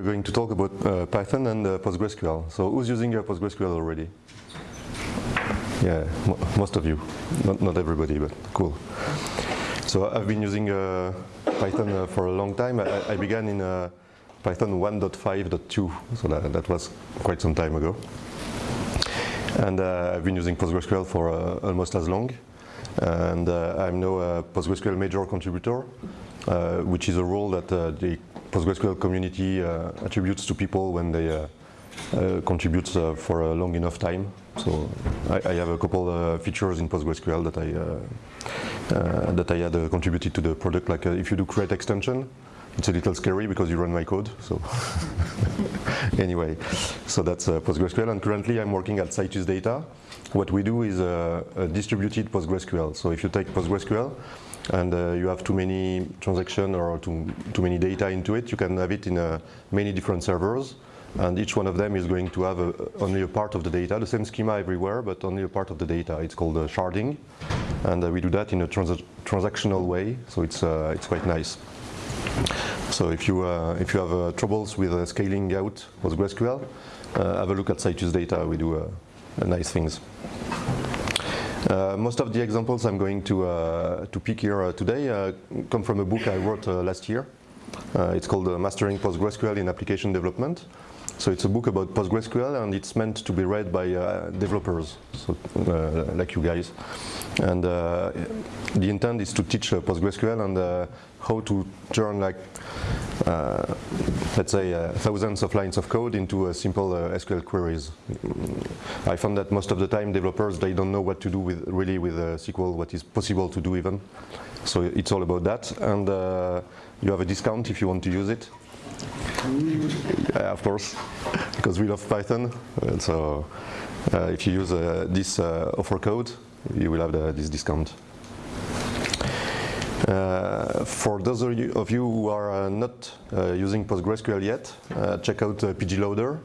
We're going to talk about uh, Python and uh, PostgreSQL. So who's using uh, PostgreSQL already? Yeah, most of you. Not, not everybody, but cool. So I've been using uh, Python uh, for a long time. I, I began in uh, Python 1.5.2, so that, that, was quite some time ago. And I've been using PostgreSQL for almost as long. And I'm now a PostgreSQL major contributor, which is a role that the PostgreSQL community attributes to people when they uh, uh, for a long enough time. So I, I have a couple uh, features in PostgreSQL that I uh, that I had uh, contributed to the product. Like uh, if you do create extension, it's a little scary because you run my code. So anyway, so that's PostgreSQL. And currently I'm working at Citus Data. What we do is a distributed PostgreSQL. So if you take PostgreSQL and uh, you have too many transactions or too, too many data into it, you can have it in uh, many different servers and each one of them is going to have a, only a part of the data, the same schema everywhere, but only a part of the data. It's called uh, sharding, and uh, we do that in a trans transactional way, so it's, uh, it's quite nice. So if you, uh, if you have uh, troubles with uh, scaling out PostgreSQL, have a look at Citus data, we do nice things. Uh, most of the examples I'm going to, uh, to pick here uh, today come from a book I wrote last year. it's called Mastering PostgreSQL in Application Development. So it's a book about PostgreSQL and it's meant to be read by uh, developers, so, uh, like you guys. And uh, the intent is to teach uh, PostgreSQL and uh, how to turn like, uh, let's say, thousands of lines of code into simple SQL queries. I found that most of the time developers, they don't know what to do with really with SQL, what is possible to do even. So it's all about that. And you have a discount if you want to use it yeah, of course, because we love Python. And so uh, if you use uh, this uh, offer code, you will have the, this discount. Uh, for those of you, who are uh, not uh, using PostgreSQL yet, check out pgloader.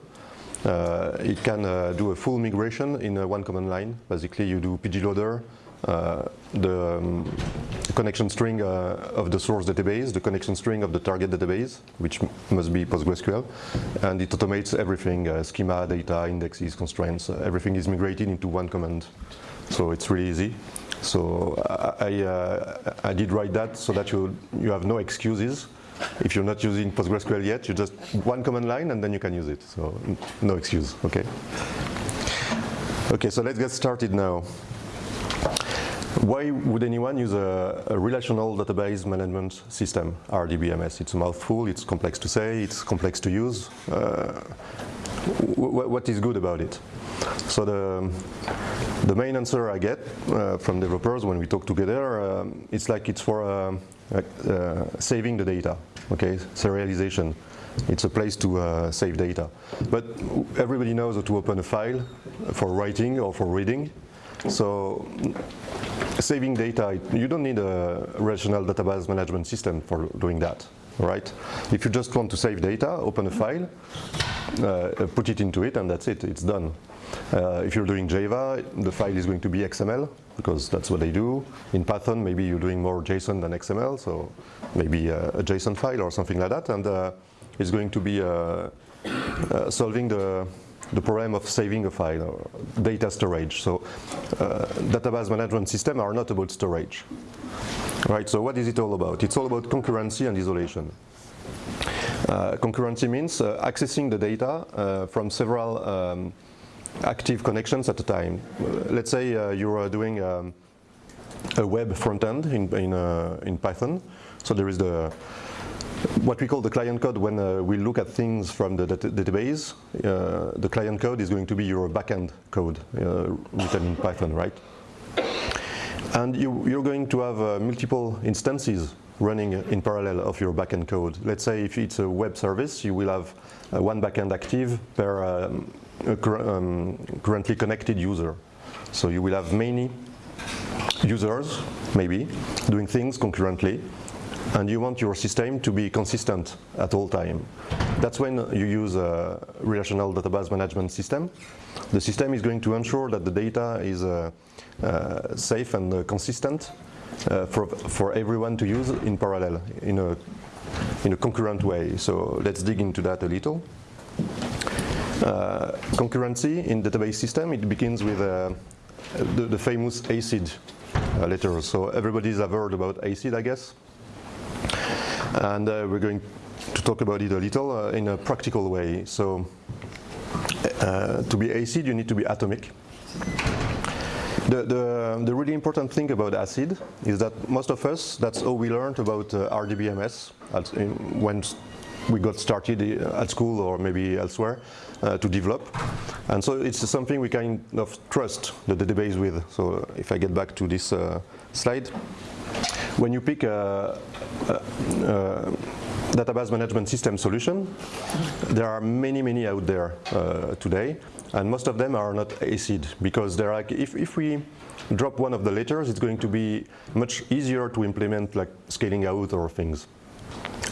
it can do a full migration in one command line. Basically, you do pgloader, the um, connection string uh, of the source database, the connection string of the target database, which must be PostgreSQL, and it automates everything, uh, schema, data, indexes, constraints, uh, everything is migrated into one command. So it's really easy. So I, uh, I did write that so that you, you have no excuses. If you're not using PostgreSQL yet, you just one command line and then you can use it. So no excuse, okay? Okay, so let's get started now. Why would anyone use a, a, relational database management system, RDBMS? It's a mouthful, it's complex to say, it's complex to use. Uh, what is good about it? So the, the main answer I get uh, from developers when we talk together, uh, it's like it's for uh, uh, saving the data, okay, serialization. It's a place to uh, save data. But everybody knows how to open a file for writing or for reading. So saving data, you don't need a relational database management system for doing that, right? If you just want to save data, open a file, uh, put it into it, and that's it, it's done. Uh, if you're doing Java, the file is going to be XML, because that's what they do. In Python, maybe you're doing more JSON than XML, so maybe a, a JSON file or something like that, and uh, it's going to be uh, uh, solving the the problem of saving a file, or data storage. So uh, database management systems are not about storage. Right, so what is it all about? It's all about concurrency and isolation. Uh, concurrency means uh, accessing the data uh, from several um, active connections at a time. let's say uh, you're doing um, a web front end in, in, uh, in Python. So there is the what we call the client code when uh, we look at things from the database, uh, the client code is going to be your backend code uh, written in Python, right? And you, are going to have uh, multiple instances running in parallel of your backend code. Let's say if it's a web service, you will have uh, one backend active per um, um, currently connected user. So you will have many users, maybe, doing things concurrently and you want your system to be consistent at all time. That's when you use a relational database management system. The system is going to ensure that the data is uh, uh, safe and uh, consistent uh, for, for everyone to use in parallel, in a in a concurrent way. So let's dig into that a little. Uh, concurrency in database system, it begins with uh, the, the, famous ACID letter. So everybody's heard about ACID, I guess. And uh, we're going to talk about it a little uh, in a practical way. So uh, to be ACID, you need to be atomic. The, the, the, really important thing about ACID is that most of us, that's all we learned about uh, RDBMS in, when we got started uh, at school or maybe elsewhere uh, to develop. And so it's something we kind of trust the database with. So if I get back to this uh, slide, when you pick a, a, a, database management system solution, there are many, many out there uh, today. And most of them are not ACID because they're like, if, if we drop one of the letters, it's going to be much easier to implement like scaling out or things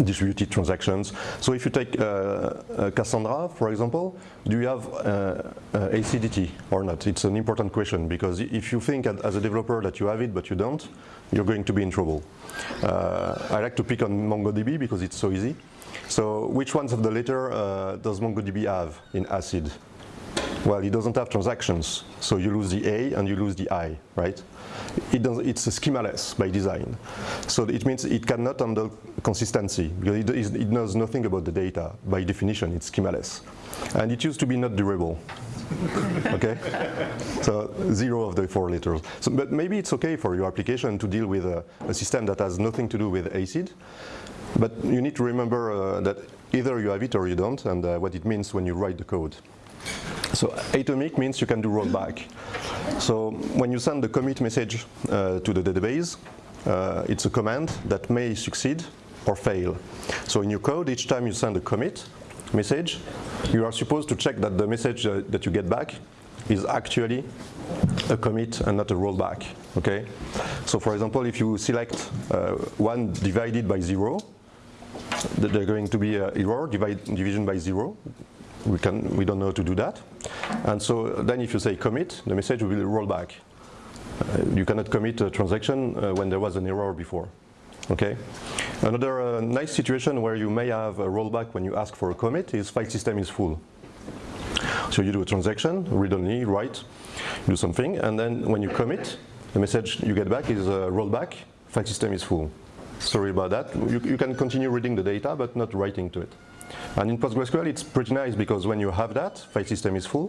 distributed transactions. So if you take uh, uh, Cassandra, for example, do you have uh, uh ACDT or not? It's an important question because if you think as a developer that you have it but you don't, you're going to be in trouble. Uh, I like to pick on MongoDB because it's so easy. So which ones of the letter uh, does MongoDB have in ACID? Well, it doesn't have transactions, so you lose the A and you lose the I, right? It it's schemaless by design. So it means it cannot handle consistency, because it, knows nothing about the data. By definition, it's schemaless. And it used to be not durable. okay? So zero of the four letters. So, but maybe it's okay for your application to deal with a, a system that has nothing to do with ACID, but you need to remember uh, that either you have it or you don't, and uh, what it means when you write the code. So atomic means you can do rollback. So when you send the commit message uh, to the database, uh, it's a command that may succeed or fail. So in your code, each time you send a commit message, you are supposed to check that the message uh, that you get back is actually a commit and not a rollback. Okay. So for example, if you select uh, one divided by zero, there's going to be an error divide, division by zero we, can, we don't know how to do that. And so then if you say commit, the message will roll back. Uh, you cannot commit a transaction uh, when there was an error before. Okay. Another uh, nice situation where you may have a rollback when you ask for a commit is file system is full. So you do a transaction, read only, write, do something, and then when you commit, the message you get back is a rollback, file system is full. Sorry about that. You, you can continue reading the data, but not writing to it. And in PostgreSQL, it's pretty nice because when you have that, file system is full,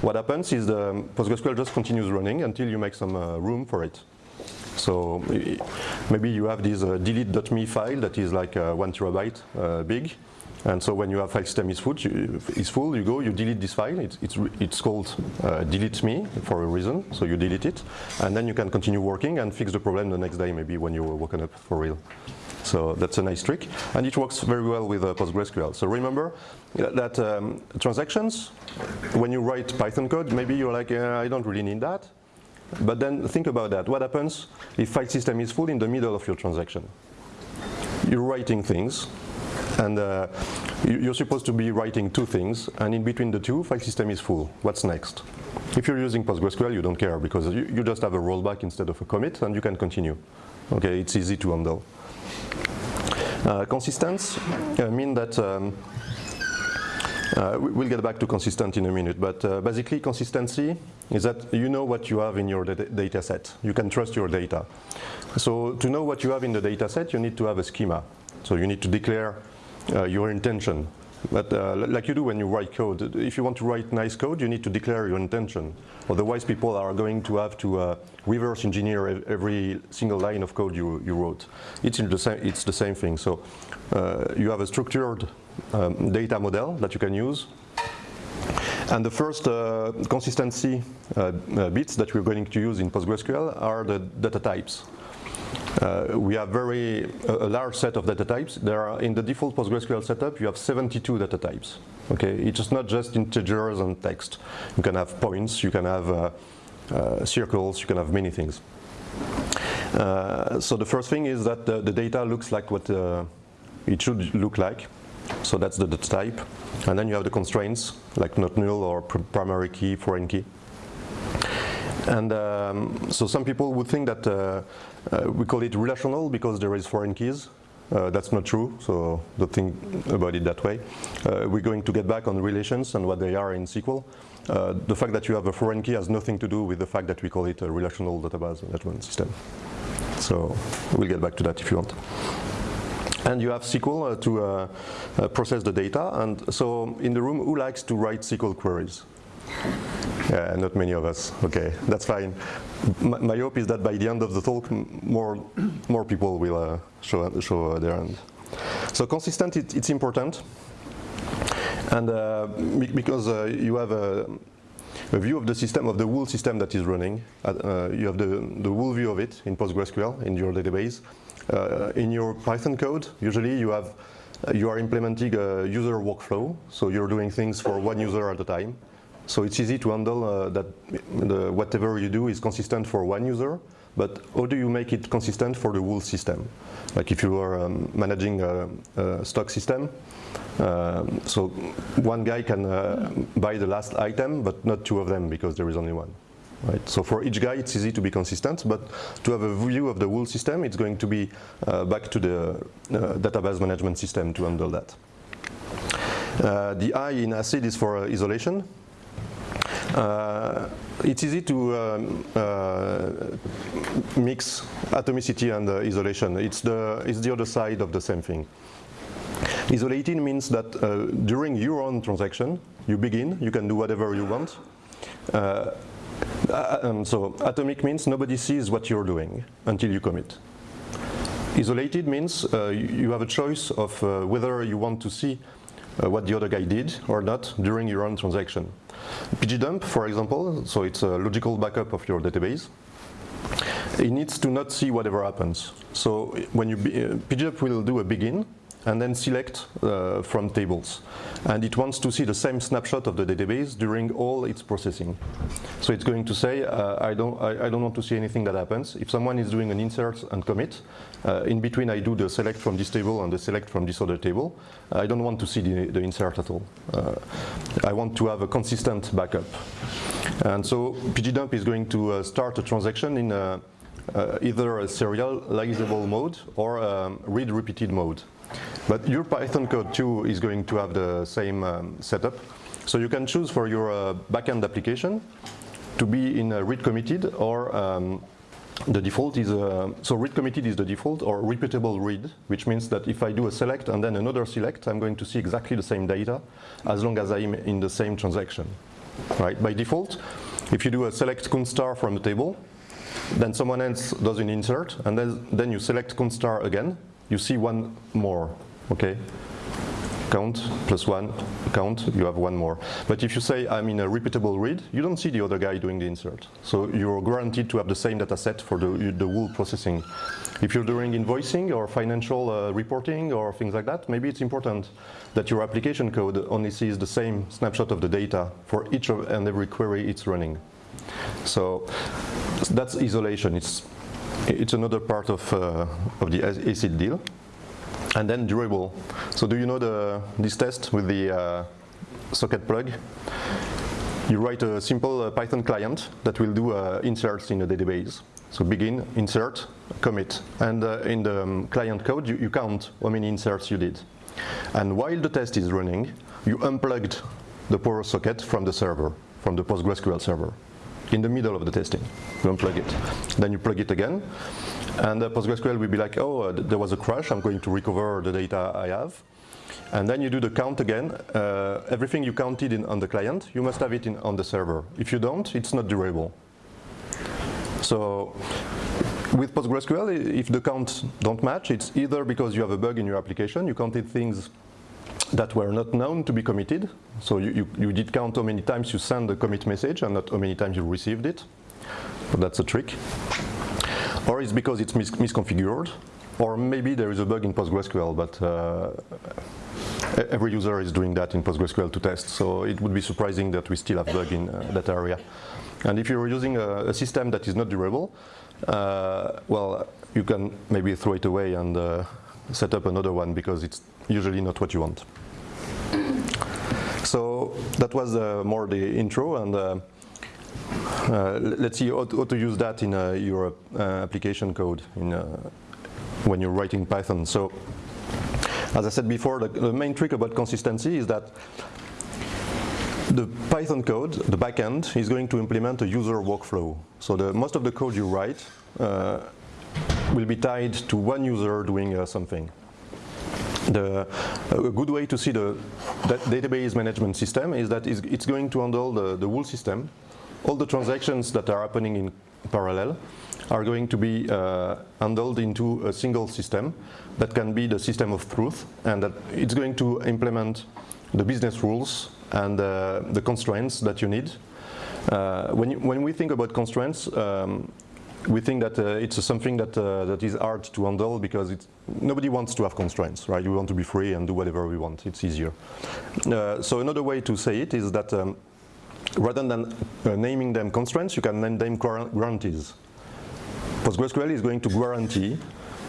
what happens is the PostgreSQL just continues running until you make some uh, room for it. So maybe you have this uh, delete.me file that is like uh, one terabyte uh, big. And so when you have file system is full, you, is full, you go, you delete this file. It's, it's, it's called uh, delete me for a reason, so you delete it. And then you can continue working and fix the problem the next day, maybe when you're woken up for real. So that's a nice trick. And it works very well with uh, PostgreSQL. So remember that um, transactions, when you write Python code, maybe you're like, I don't really need that. But then think about that. What happens if file system is full in the middle of your transaction? You're writing things, and uh, you're supposed to be writing two things, and in between the two, file system is full. What's next? If you're using PostgreSQL, you don't care because you, you just have a rollback instead of a commit, and you can continue. Okay, it's easy to handle. Uh, consistence uh, mean that um, uh, we'll get back to consistent in a minute, but uh, basically consistency is that you know what you have in your data set. You can trust your data. So to know what you have in the data set, you need to have a schema. So you need to declare uh, your intention. But uh, like you do when you write code, if you want to write nice code, you need to declare your intention. Otherwise, people are going to have to uh, reverse engineer every single line of code you, you wrote. It's, the same, it's the same thing. So uh, you have a structured um, data model that you can use. And the first uh, consistency uh, uh, bits that we're going to use in PostgreSQL are the data types. Uh, we have very a, a, large set of data types. There are in the default PostgreSQL setup, you have 72 data types. Okay, it's not just integers and text. You can have points, you can have uh, uh, circles, you can have many things. Uh, so the first thing is that the, the data looks like what uh, it should look like. So that's the data type. And then you have the constraints, like not null or pr primary key, foreign key. And um, so some people would think that uh, uh, we call it relational because there is foreign keys. Uh, that's not true, so don't think about it that way. Uh, we're going to get back on relations and what they are in SQL. Uh, the fact that you have a foreign key has nothing to do with the fact that we call it a relational database management system. So we'll get back to that if you want. And you have SQL uh, to process the data. And so in the room, who likes to write SQL queries? Yeah, not many of us. Okay, that's fine. My, my hope is that by the end of the talk, more more people will uh, show show their hand. So consistent, it, it's important, and uh, because uh, you have a, a, view of the system of the whole system that is running. Uh, you have the the whole view of it in PostgreSQL in your database. Uh, in your Python code, usually you have you are implementing a user workflow, so you're doing things for one user at a time. So it's easy to handle uh, that the, whatever you do is consistent for one user, but how do you make it consistent for the whole system? Like if you are um, managing a, a, stock system, uh, so one guy can uh, buy the last item, but not two of them because there is only one. Right. So for each guy, it's easy to be consistent, but to have a view of the whole system, it's going to be uh, back to the uh, database management system to handle that. Uh, the I in ACID is for isolation. Uh, it's easy to um, uh, mix atomicity and uh, isolation. It's the, it's the other side of the same thing. Isolated means that uh, during your own transaction, you begin, you can do whatever you want. Uh, um, so atomic means nobody sees what you're doing until you commit. Isolated means uh, you have a choice of whether you want to see what the other guy did or not during your own transaction. Pgdump, for example, so it's a logical backup of your database. It needs to not see whatever happens. So when you uh, pg_dump will do a begin and then select uh, from tables. And it wants to see the same snapshot of the database during all its processing. So it's going to say, uh, I, don't, I, I, don't want to see anything that happens. If someone is doing an insert and commit, uh, in between I do the select from this table and the select from this other table. I don't want to see the, the insert at all. Uh, I want to have a consistent backup. And so pg_dump is going to uh, start a transaction in uh, either a serializable mode or um, read repeated mode. But your Python code too is going to have the same um, setup. So you can choose for your uh, backend application to be in read committed or um, the default is, uh, so read committed is the default or repeatable read, which means that if I do a select and then another select, I'm going to see exactly the same data as long as I'm in the same transaction. Right? By default, if you do a select count star from the table, then someone else does an insert, and then, then you select count star again, you see one more, okay? Count plus one, count, you have one more. But if you say I'm in a repeatable read, you don't see the other guy doing the insert. So you're guaranteed to have the same data set for the, the whole processing. If you're doing invoicing or financial uh, reporting or things like that, maybe it's important that your application code only sees the same snapshot of the data for each and every query it's running. So that's isolation. It's it's another part of, uh, of the ACID deal. And then durable. So do you know the, this test with the uh, socket plug? You write a simple uh, Python client that will do uh, inserts in a database. So begin, insert, commit. And uh, in the um, client code, you, you count how many inserts you did. And while the test is running, you unplugged the power socket from the server, from the PostgreSQL server in the middle of the testing. You unplug it. Then you plug it again, and uh, PostgreSQL will be like, oh, uh, there was a crash, I'm going to recover the data I have. And then you do the count again. Uh, everything you counted in, on the client, you must have it in, on the server. If you don't, it's not durable. So with PostgreSQL, if the counts don't match, it's either because you have a bug in your application, you counted things that were not known to be committed. So you, you, you, did count how many times you send the commit message and not how many times you received it. So that's a trick. Or it's because it's mis misconfigured. Or maybe there is a bug in PostgreSQL, but uh, every user is doing that in PostgreSQL to test. So it would be surprising that we still have bug in uh, that area. And if you're using a, a system that is not durable, uh, well, you can maybe throw it away and uh, set up another one because it's usually not what you want. So that was uh, more the intro and uh, uh, let's see how to, how to, use that in uh, your uh, application code in, uh, when you're writing Python. So as I said before, the, the main trick about consistency is that the Python code, the backend, is going to implement a user workflow. So the, most of the code you write will be tied to one user doing something. The, a good way to see the database management system is that it's going to handle the, the whole system. All the transactions that are happening in parallel are going to be uh, handled into a single system that can be the system of truth and that it's going to implement the business rules and uh, the constraints that you need. Uh, when, you, when we think about constraints, um, we think that uh, it's something that uh, that is hard to handle because nobody wants to have constraints, right? We want to be free and do whatever we want. It's easier. Uh, so another way to say it is that um, rather than uh, naming them constraints, you can name them guarantees. PostgreSQL is going to guarantee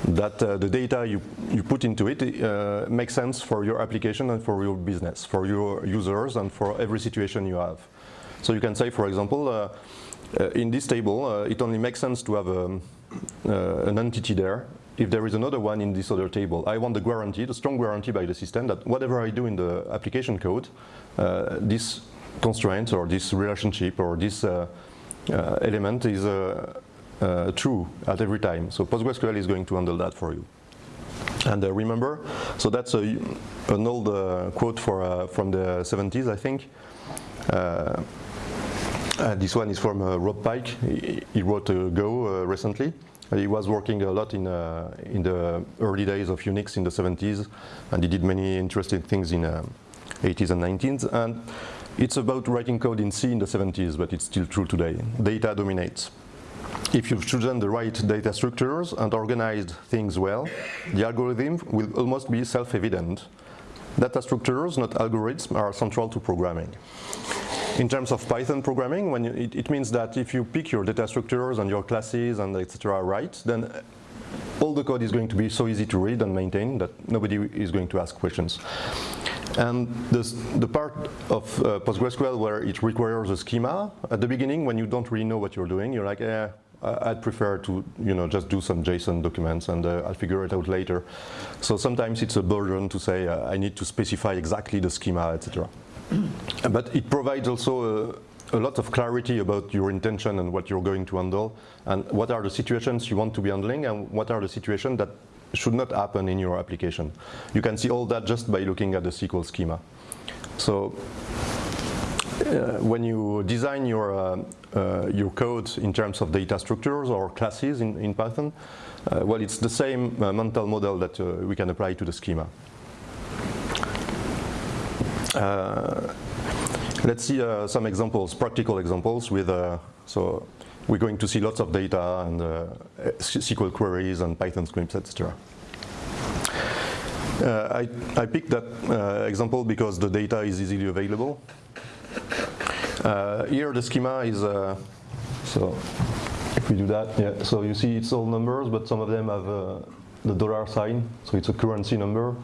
that uh, the data you, you put into it uh, makes sense for your application and for your business, for your users and for every situation you have. So you can say, for example, in this table, uh, it only makes sense to have um, uh, an entity there if there is another one in this other table. I want the guarantee, the strong guarantee by the system that whatever I do in the application code, this constraint or this relationship or this element is uh, true at every time. So PostgreSQL is going to handle that for you. And uh, remember, so that's a, an old uh, quote for, uh, from the 70s, I think. Uh, uh, this one is from Rob Pike. He, he wrote Go recently. He was working a lot in, in the early days of Unix in the 70s, and he did many interesting things in 80s and 90s. And it's about writing code in C in the 70s, but it's still true today. Data dominates if you've chosen the right data structures and organized things well, the algorithm will almost be self-evident. Data structures, not algorithms, are central to programming. In terms of Python programming, when you, it, it, means that if you pick your data structures and your classes and etc. right, then all the code is going to be so easy to read and maintain that nobody is going to ask questions. And this, the part of uh, PostgreSQL where it requires a schema, at the beginning when you don't really know what you're doing, you're like, eh, I'd prefer to, you know, just do some JSON documents and uh, I'll figure it out later. So sometimes it's a burden to say uh, I need to specify exactly the schema, etc. but it provides also a, a, lot of clarity about your intention and what you're going to handle and what are the situations you want to be handling and what are the situations that should not happen in your application. You can see all that just by looking at the SQL schema. So uh, when you design your, uh, uh, your code in terms of data structures or classes in, in Python, uh, well, it's the same uh, mental model that uh, we can apply to the schema. Let's see some examples, practical examples with, so we're going to see lots of data and SQL queries and Python scripts, etc. Uh, I, I, picked that uh, example because the data is easily available. Uh, here the schema is, uh, so if we do that, yeah, so you see it's all numbers, but some of them have uh, the dollar sign, so it's a currency number,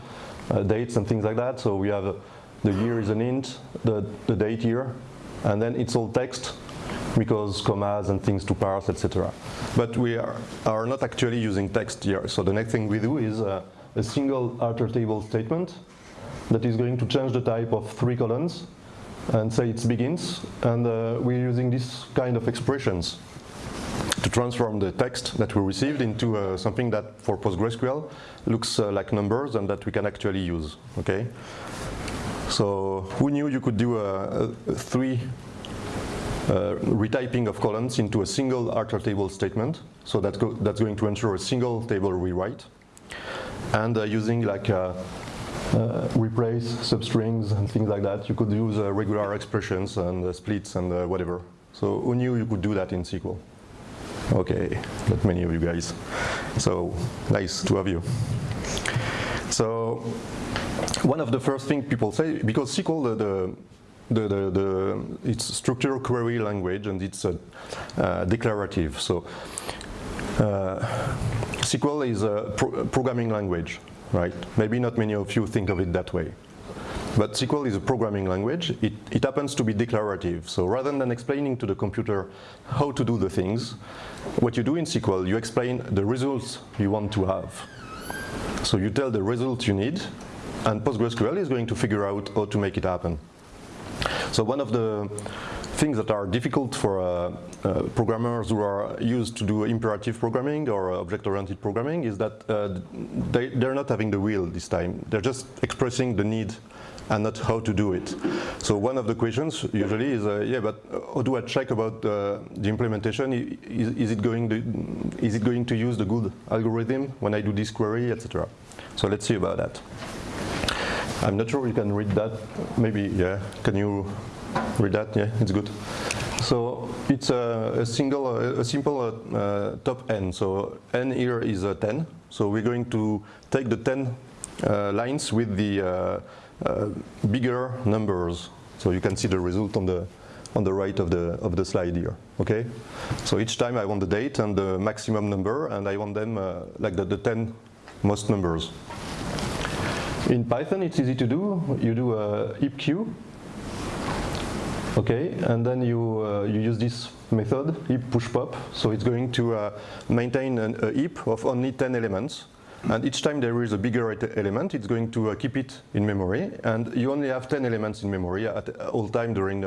uh, dates and things like that. So we have uh, the year is an int, the, the date year, and then it's all text because commas and things to parse, etc. But we are, are not actually using text here. So the next thing we do is uh, a single alter table statement that is going to change the type of three columns and say it begins. And uh, we're using this kind of expressions to transform the text that we received into uh, something that for PostgreSQL looks uh, like numbers and that we can actually use, okay? So who knew you could do a, a three uh, retyping of columns into a single alter table statement. So that go that's going to ensure a single table rewrite. And uh, using like uh, uh, replace substrings and things like that. You could use uh, regular expressions and uh, splits and whatever. So who knew you could do that in SQL? Okay, not many of you guys. So nice to have you. So one of the first things people say, because SQL, the, the, the, the, it's structural query language and it's a, uh, declarative. So uh, SQL is a pro programming language right? Maybe not many of you think of it that way. But SQL is a programming language. It, it, happens to be declarative. So rather than explaining to the computer how to do the things, what you do in SQL, you explain the results you want to have. So you tell the result you need, and PostgreSQL is going to figure out how to make it happen. So one of the things that are difficult for uh, uh, programmers who are used to do imperative programming or object-oriented programming is that uh, they, they're not having the will this time. They're just expressing the need and not how to do it. So one of the questions usually is, uh, yeah, but how do I check about uh, the implementation? Is, is, it going to, is it going to use the good algorithm when I do this query, etc. So let's see about that. I'm not sure you can read that. Maybe, yeah. Can you read that? Yeah, it's good. So it's a, a single, a, a simple uh, uh, top n. So n here is a 10. So we're going to take the 10 uh, lines with the uh, uh, bigger numbers. So you can see the result on the on the right of the of the slide here. Okay. So each time I want the date and the maximum number, and I want them uh, like the, the 10 most numbers. In Python, it's easy to do. You do a heapq, okay, and then you uh, you use this method heap push pop. So it's going to uh, maintain an, a heap of only 10 elements, and each time there is a bigger element, it's going to uh, keep it in memory. And you only have 10 elements in memory at all time during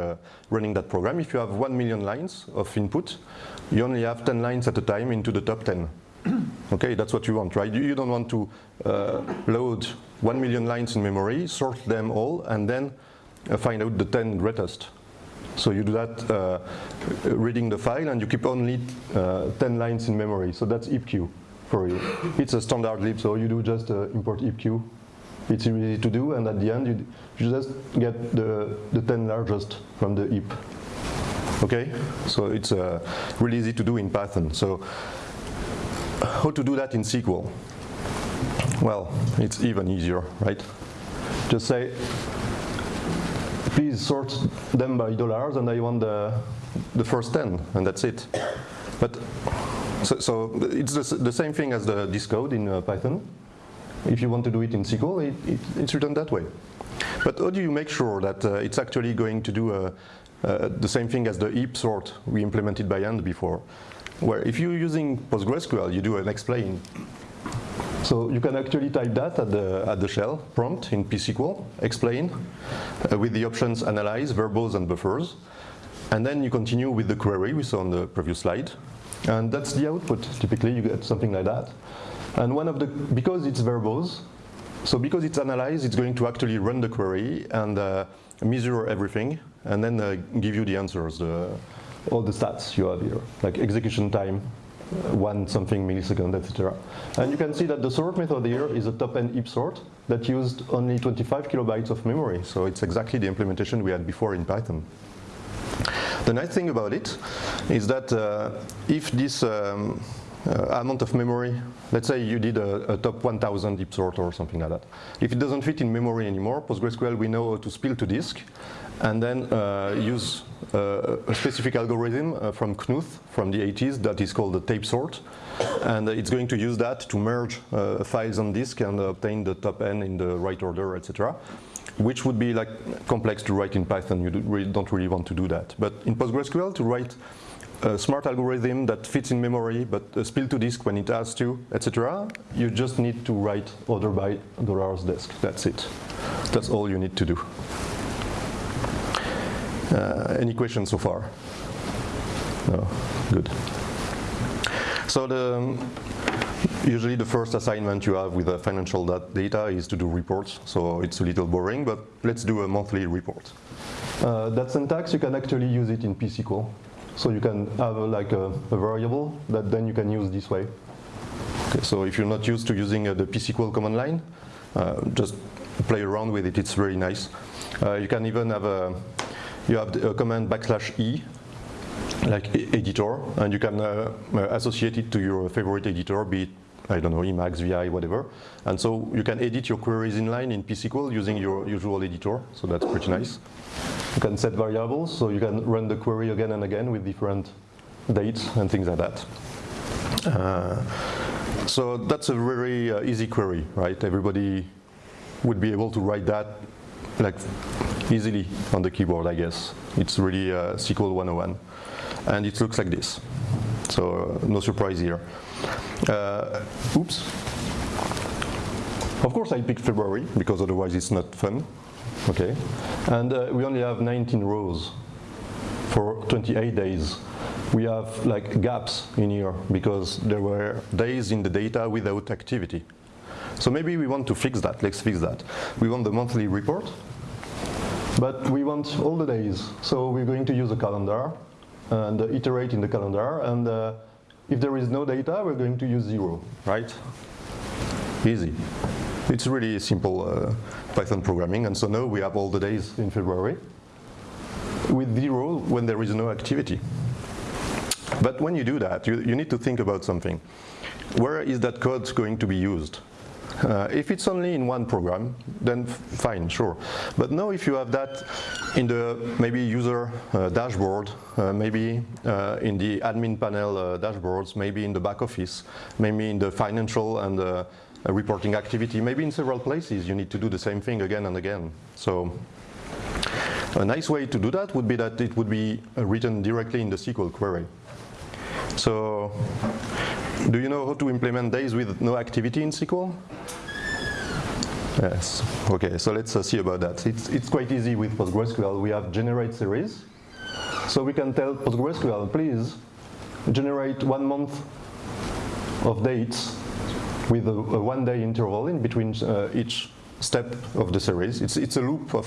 running that program. If you have 1 million lines of input, you only have 10 lines at a time into the top 10. okay, that's what you want, right? You, you don't want to uh, load 1 million lines in memory, sort them all, and then uh, find out the 10 greatest. So you do that uh, reading the file, and you keep only uh, 10 lines in memory. So that's heapq for you. It's a standard lib, so you do just uh, import heapq. It's easy to do, and at the end, you, you just get the, the 10 largest from the heap. Okay, so it's uh, really easy to do in Python. So how to do that in SQL? Well, it's even easier, right? Just say, please sort them by dollars and I want the, the first 10 and that's it. But so, so it's the, the, same thing as the, this code in uh, Python. If you want to do it in SQL, it, it, it's written that way. But how do you make sure that uh, it's actually going to do uh, uh the same thing as the heap sort we implemented by hand before? Where if you're using PostgreSQL, you do an explain. So you can actually type that at the, at the shell prompt in psql, explain, uh, with the options analyze, verbose, and buffers. And then you continue with the query we saw on the previous slide. And that's the output. Typically, you get something like that. And one of the, because it's verbose, so because it's analyzed, it's going to actually run the query and uh, measure everything, and then uh, give you the answers, the, all the stats you have here, like execution time, uh, one something millisecond, etc. And you can see that the sort method here is a top-N heap sort that used only 25 kilobytes of memory. So it's exactly the implementation we had before in Python. The nice thing about it is that uh, if this um, uh, amount of memory, let's say you did a, a, top 1000 heap sort or something like that. If it doesn't fit in memory anymore, PostgreSQL we know how to spill to disk and then uh, use uh, a specific algorithm uh, from Knuth from the 80s that is called the tape sort. And it's going to use that to merge uh, files on disk and obtain the top n in the right order, etc which would be like complex to write in Python. You don't really want to do that. But in PostgreSQL, to write a smart algorithm that fits in memory but uh, spill to disk when it has to, etc., you just need to write order by dollars desc. That's it. That's all you need to do. Uh, any questions so far? No, good. So the um, Usually the first assignment you have with the financial data is to do reports, so it's a little boring, but let's do a monthly report. Uh, that syntax, you can actually use it in psql. So you can have a, like a, a, variable that then you can use this way. Okay, so if you're not used to using uh, the psql command line, uh, just play around with it, it's very nice. Uh, you can even have a, you have a command backslash e like editor, and you can uh, uh, associate it to your favorite editor, be it I don't know, Emacs, VI, whatever. And so you can edit your queries inline in psql using your usual editor, so that's pretty nice. You can set variables, so you can run the query again and again with different dates and things like that. Uh, so that's a very uh, easy query, right? Everybody would be able to write that like easily on the keyboard, I guess. It's really uh, SQL 101. And it looks like this. So uh, no surprise here. Uh, oops. Of course I picked February because otherwise it's not fun. Okay, and uh, we only have 19 rows for 28 days. We have like gaps in here because there were days in the data without activity. So maybe we want to fix that, let's fix that. We want the monthly report, but we want all the days. So we're going to use a calendar and iterate in the calendar and uh, if there is no data, we're going to use zero, right? Easy. It's really simple uh, Python programming, and so now we have all the days in February with zero when there is no activity. But when you do that, you, you need to think about something. Where is that code going to be used? Uh, if it's only in one program, then fine, sure. But now if you have that in the maybe user uh, dashboard, uh, maybe uh, in the admin panel uh, dashboards, maybe in the back office, maybe in the financial and uh, reporting activity, maybe in several places you need to do the same thing again and again. So a nice way to do that would be that it would be written directly in the SQL query. So do you know how to implement days with no activity in SQL? Yes, okay, so let's uh, see about that. It's, it's quite easy with PostgreSQL. We have generate series. So we can tell PostgreSQL, please generate one month of dates with a, a one day interval in between uh, each step of the series. It's, it's a loop of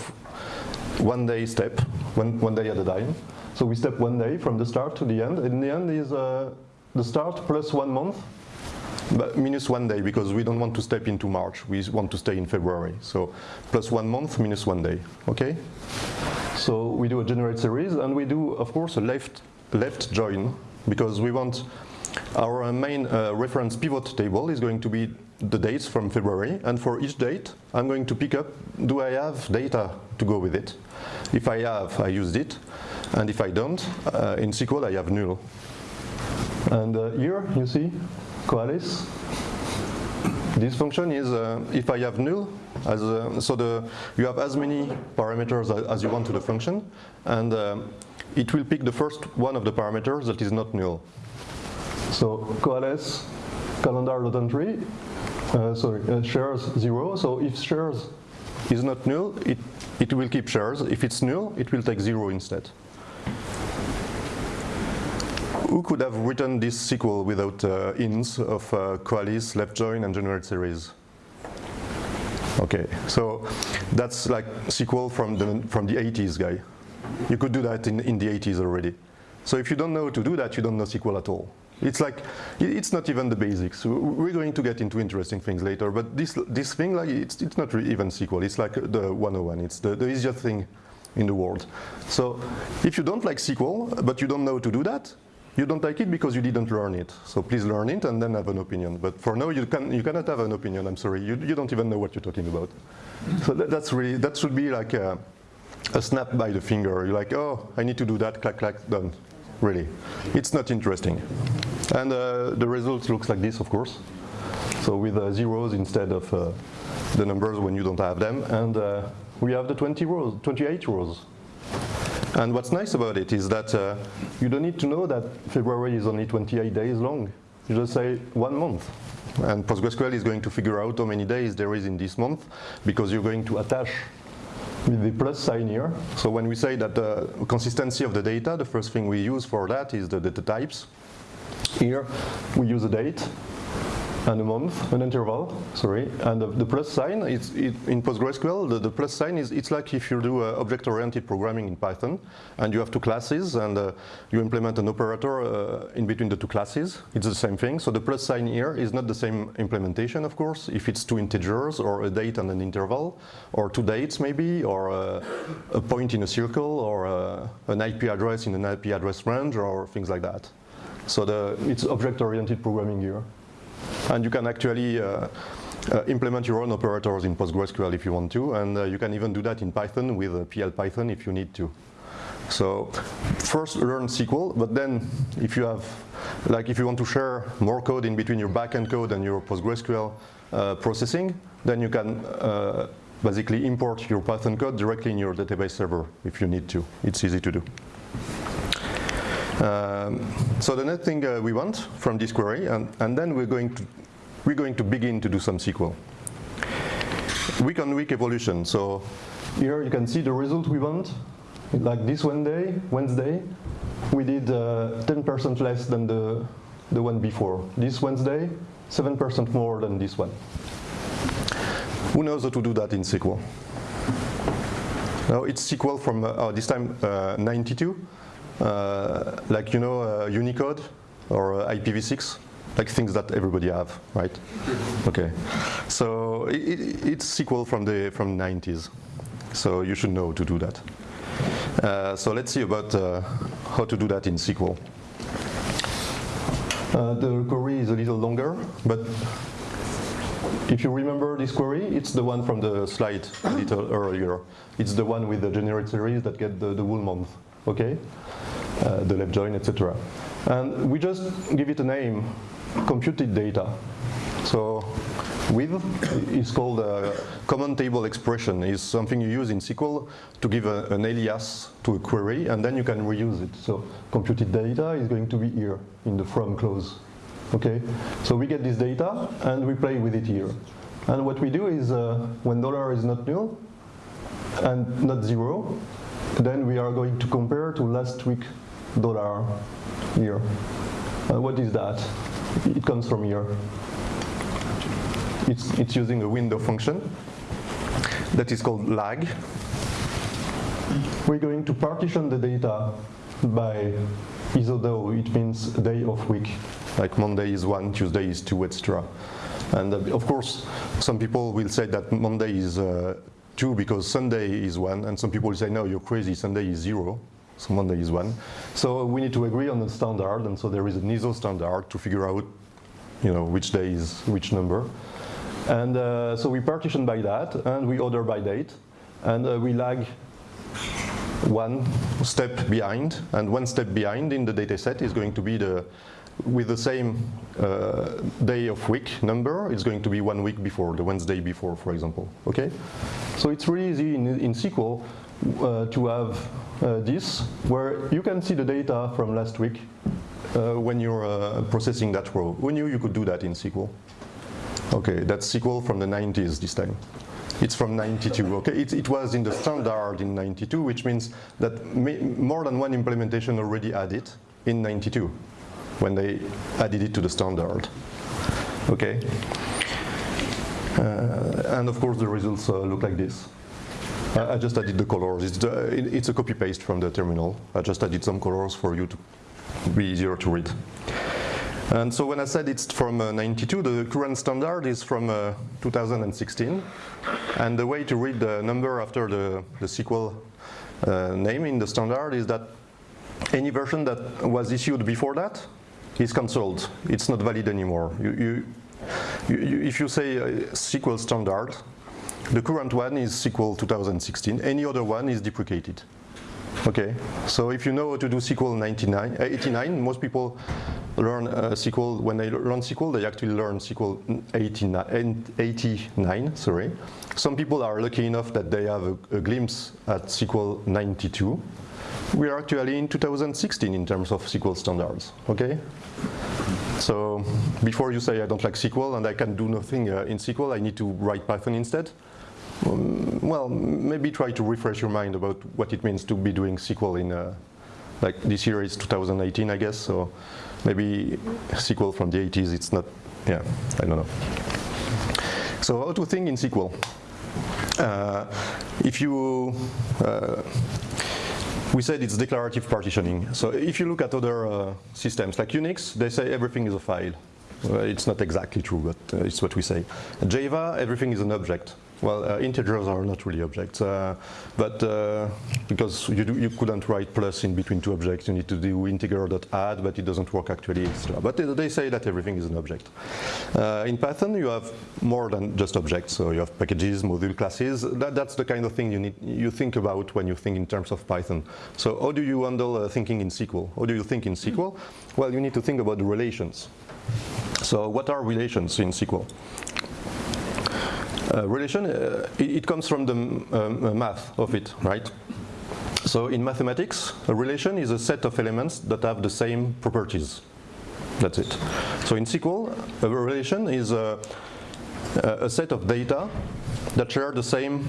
one day step, one, one day at a time. So we step one day from the start to the end. And the end is uh, the start plus one month, but minus one day because we don't want to step into March. We want to stay in February. So plus one month, minus one day, okay? So we do a generate series and we do, of course, a left, left join because we want our main uh, reference pivot table is going to be the dates from February and for each date I'm going to pick up do I have data to go with it. If I have, I used it and if I don't, uh, in SQL I have null. And uh, here you see Coalesce. This function is uh, if I have null, as uh, so the you have as many parameters as you want to the function, and uh, it will pick the first one of the parameters that is not null. So coalesce calendar.entry, uh, sorry, uh, shares zero. So if shares is not null, it, it will keep shares. If it's null, it will take zero instead. Who could have written this SQL without uh, ins of uh, left join, and generate series? Okay, so that's like SQL from the, from the 80s guy. You could do that in, in the 80s already. So if you don't know how to do that, you don't know SQL at all. It's like, it's not even the basics. We're going to get into interesting things later, but this, this thing, like, it's, it's not even SQL. It's like the 101. It's the, the easiest thing in the world. So if you don't like SQL, but you don't know how to do that, you don't like it because you didn't learn it. So please learn it and then have an opinion. But for now, you, can, you cannot have an opinion, I'm sorry. You, you don't even know what you're talking about. So that, that's really, that should be like a, a snap by the finger. You're like, oh, I need to do that, clack, clack, done. Really. It's not interesting. And uh, the result looks like this, of course. So with uh, zeros instead of uh, the numbers when you don't have them. And uh, we have the 20 rows, 28 rows. And what's nice about it is that uh, you don't need to know that February is only 28 days long. You just say one month. And PostgreSQL is going to figure out how many days there is in this month because you're going to attach with the plus sign here. So when we say that the consistency of the data, the first thing we use for that is the data types. Here we use a date and a month, an interval, sorry, and the, the plus sign, it's, it, in PostgreSQL, the, the, plus sign is, it's like if you do uh, object-oriented programming in Python, and you have two classes, and uh, you implement an operator uh, in between the two classes, it's the same thing. So the plus sign here is not the same implementation, of course, if it's two integers, or a date and an interval, or two dates maybe, or uh, a point in a circle, or uh, an IP address in an IP address range, or things like that. So the, it's object-oriented programming here. And you can actually uh, uh, implement your own operators in PostgreSQL if you want to, and uh, you can even do that in Python with uh, PL Python if you need to. So first learn SQL, but then if you have, like if you want to share more code in between your backend code and your PostgreSQL uh, processing, then you can uh, basically import your Python code directly in your database server if you need to. It's easy to do. Um, so the next thing uh, we want from this query, and, and then we're going to we're going to begin to do some SQL. week-on-week evolution. So here you can see the result we want. Like this one day, Wednesday, we did 10% uh, less than the, the one before. This Wednesday, 7% more than this one. Who knows how to do that in SQL? Now it's SQL from, uh, oh, this time uh, 92, uh, like you know uh, Unicode or uh, IPv6, like things that everybody have, right? Okay, so it, it's SQL from the from 90s, so you should know to do that. Uh, so let's see about how to do that in SQL. the query is a little longer, but if you remember this query, it's the one from the slide a little earlier. It's the one with the generate series that get the, the whole month, okay? Uh, the left join, etc. And we just give it a name, computed data. So with is called a common table expression. is something you use in SQL to give a, an alias to a query, and then you can reuse it. So computed data is going to be here in the from clause. Okay, so we get this data and we play with it here. And what we do is uh, when dollar is not null and not zero, then we are going to compare to last week dollar here. Uh, what is that? It comes from here. It's, it's using a window function that is called lag. We're going to partition the data by ISODOW, it means day of week like Monday is one, Tuesday is two, etc. And uh, of course, some people will say that Monday is uh, two because Sunday is one, and some people say, no, you're crazy, Sunday is zero, so Monday is one. So we need to agree on the standard, and so there is an ISO standard to figure out you know, which day is which number. And uh, so we partition by that, and we order by date, and uh, we lag one step behind, and one step behind in the data set is going to be the with the same uh, day of week number, it's going to be one week before, the Wednesday before, for example. Okay, so it's really easy in, in SQL uh, to have uh, this, where you can see the data from last week uh, when you're uh, processing that row. Who knew you could do that in SQL? Okay, that's SQL from the 90s this time. It's from 92, okay? It, it, was in the standard in 92, which means that more than one implementation already had it in 92 when they added it to the standard. Okay. Uh, and of course the results uh, look like this. I, I, just added the colors. It's, the, it's a copy paste from the terminal. I just added some colors for you to be easier to read. And so when I said it's from uh, 92, the current standard is from uh, 2016. And the way to read the number after the, the SQL uh, name in the standard is that any version that was issued before that is cancelled. It's not valid anymore. You, you, you, if you say uh, SQL standard, the current one is SQL 2016. Any other one is deprecated. Okay, so if you know how to do SQL 99, uh, 89, most people learn uh, SQL, when they learn SQL, they actually learn SQL 89, 89 sorry. Some people are lucky enough that they have a, a glimpse at SQL 92 we are actually in 2016 in terms of SQL standards, okay? So before you say I don't like SQL and I can do nothing uh, in SQL, I need to write Python instead. Um, well, maybe try to refresh your mind about what it means to be doing SQL in, uh, like this year is 2018, I guess, so maybe SQL from the 80s, it's not, yeah, I don't know. So how to think in SQL? Uh, if you uh, we said it's declarative partitioning. So if you look at other uh, systems like Unix, they say everything is a file. It's not exactly true, but uh, it's what we say. Java, everything is an object. Well, uh, integers are not really objects, uh, but uh, because you, do, you couldn't write plus in between two objects, you need to do integer.add, but it doesn't work actually. But they say that everything is an object. Uh, in Python, you have more than just objects, so you have packages, module classes. That, that's the kind of thing you need you think about when you think in terms of Python. So how do you handle uh, thinking in SQL? How do you think in SQL? Well, you need to think about the relations. So what are relations in SQL? Uh, relation, uh, it, it, comes from the um, math of it, right? So in mathematics, a relation is a set of elements that have the same properties. That's it. So in SQL, a relation is a, a set of data that share the same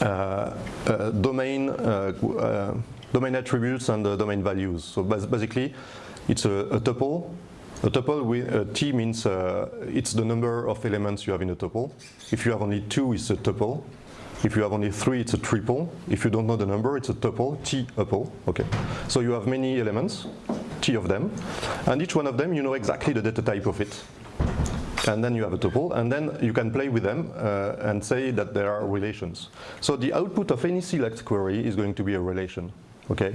uh, uh, domain uh, domain attributes and domain values. So basically, it's a, a tuple. A tuple with a t means it's the number of elements you have in a tuple. If you have only two, it's a tuple. If you have only three, it's a triple. If you don't know the number, it's a tuple, T-tuple. Okay. So you have many elements, t of them, and each one of them, you know exactly the data type of it and then you have a tuple, and then you can play with them uh, and say that there are relations. So the output of any select query is going to be a relation, okay?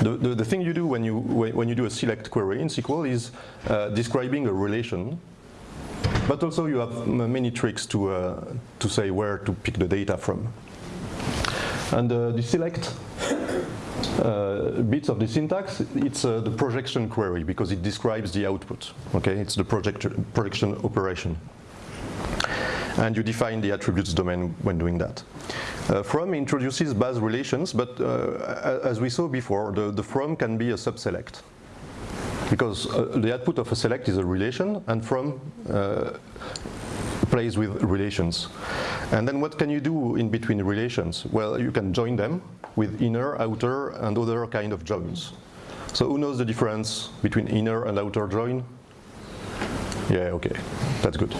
The, the, the thing you do when you, when you do a select query in SQL is uh, describing a relation, but also you have many tricks to, uh, to say where to pick the data from. And uh, the select uh, bits of the syntax, it's uh, the projection query because it describes the output. Okay, it's the project projection operation. And you define the attributes domain when doing that. Uh, from introduces base relations, but uh, as we saw before, the, the from can be a subselect. Because uh, the output of a select is a relation, and from uh, plays with relations. And then what can you do in between relations? Well, you can join them with inner, outer, and other kind of joins. So who knows the difference between inner and outer join? Yeah, okay, that's good.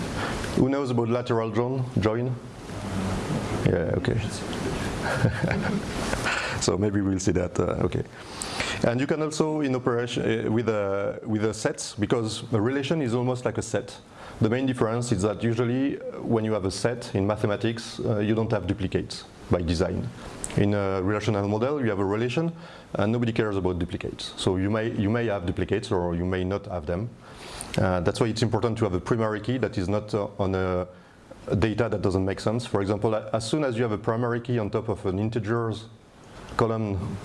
Who knows about lateral join? Join? Yeah, okay. so maybe we'll see that, uh, okay. And you can also in operation uh, with a with a set because a relation is almost like a set. The main difference is that usually uh, when you have a set in mathematics, uh, you don't have duplicates by design. In a relational model, you have a relation and nobody cares about duplicates. So you may, you may have duplicates or you may not have them. Uh, that's why it's important to have a primary key that is not uh, on a data that doesn't make sense. For example, as soon as you have a primary key on top of an integers column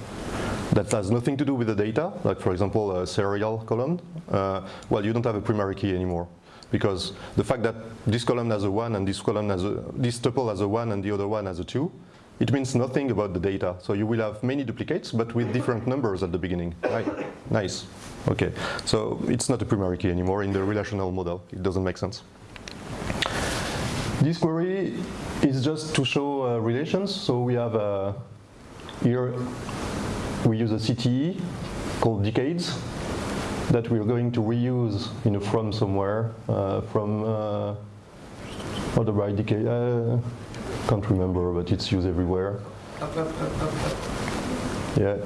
that has nothing to do with the data, like for example a serial column, uh, well you don't have a primary key anymore because the fact that this column has a 1 and this column has a, this tuple has a 1 and the other one has a 2, it means nothing about the data. So you will have many duplicates, but with different numbers at the beginning. Right? Nice. Okay. So it's not a primary key anymore in the relational model. It doesn't make sense. This query is just to show uh, relations. So we have uh, here, we use a CTE called decades that we're going to reuse in a from somewhere uh, from uh, what about decade? Uh, can't remember, but it's used everywhere. Yeah,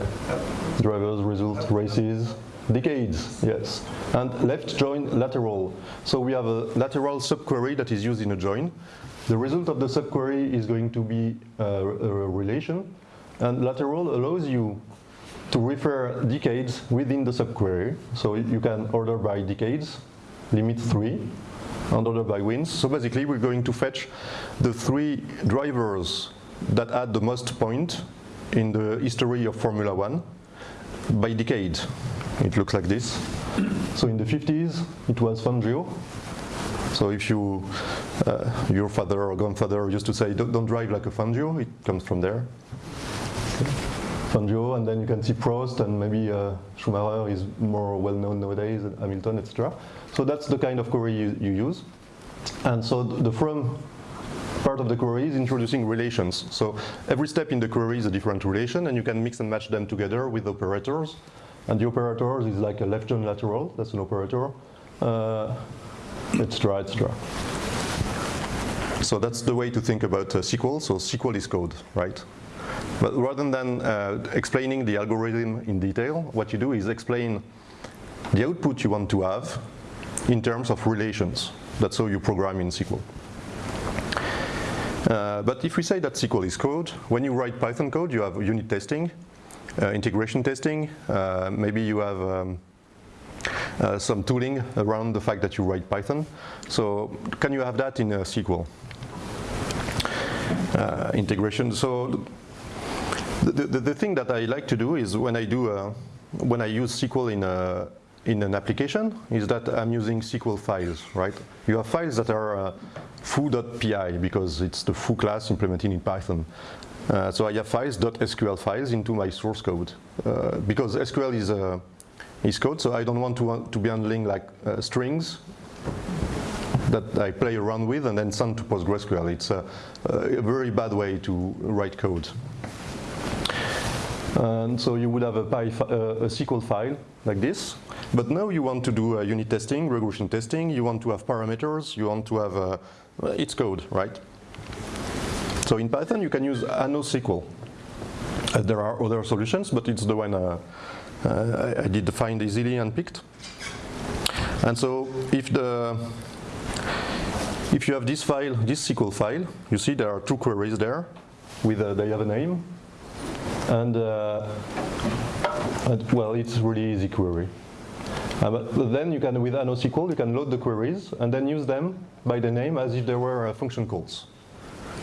drivers, result, races, decades, yes. And left join lateral. So we have a lateral subquery that is used in a join. The result of the subquery is going to be a, a relation. And lateral allows you to refer decades within the subquery. So you can order by decades, limit three, and order by wins. So basically we're going to fetch the three drivers that add the most point in the history of Formula One by decade. It looks like this. So in the 50s, it was Fangio. So if you, uh, your father or grandfather used to say, don't, don't drive like a Fangio, it comes from there. Fangio, and then you can see Prost, and maybe uh, Schumacher is more well known nowadays, Hamilton, etc. So that's the kind of query you, you use. And so the from part of the query is introducing relations. So every step in the query is a different relation, and you can mix and match them together with operators. And the operators is like a left join lateral, that's an operator, uh, etc., etc. So that's the way to think about uh, SQL. So SQL is code, right? But rather than uh, explaining the algorithm in detail, what you do is explain the output you want to have in terms of relations. That's how you program in SQL. Uh, but if we say that SQL is code, when you write Python code, you have unit testing, integration testing, uh, maybe you have um, uh, some tooling around the fact that you write Python. So can you have that in SQL? Uh, integration. So the, the, the, thing that I like to do is when I do uh, when I use SQL in a in an application is that I'm using SQL files, right? You have files that are uh, foo.py because it's the foo class implemented in Python. Uh, so I have files.sql files into my source code uh, because SQL is uh, is code, so I don't want to want to be handling like uh, strings that I play around with and then send to PostgreSQL. It's a, a very bad way to write code. And so you would have a, uh, a, SQL file like this. But now you want to do unit testing, regression testing, you want to have parameters, you want to have, uh, it's code, right? So in Python you can use ANOSQL. Uh, there are other solutions, but it's the one uh, uh, I did find easily and picked. And so if the if you have this file, this SQL file, you see there are two queries there with uh, they have a name and, uh, and, well it's really easy query. Uh, but then you can with ANOSQL you can load the queries and then use them by the name as if they were uh, function calls.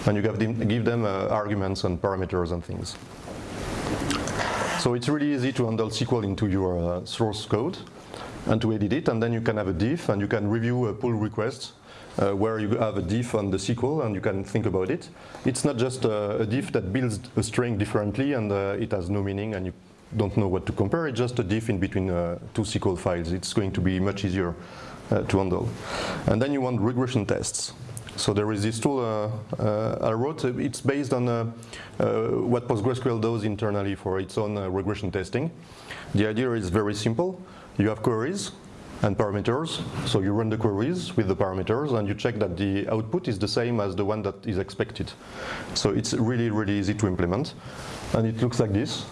And you give them uh, arguments and parameters and things. So it's really easy to handle SQL into your uh, source code and to edit it, and then you can have a diff, and you can review a pull request uh, where you have a diff on the SQL and you can think about it. It's not just uh, a diff that builds a string differently and uh, it has no meaning and you don't know what to compare, it's just a diff in between uh, two SQL files. It's going to be much easier uh, to handle. And then you want regression tests. So there is this tool uh, uh, I wrote. It's based on uh, what PostgreSQL does internally for its own regression testing. The idea is very simple. You have queries and parameters. So you run the queries with the parameters and you check that the output is the same as the one that is expected. So it's really, really easy to implement. And it looks like this.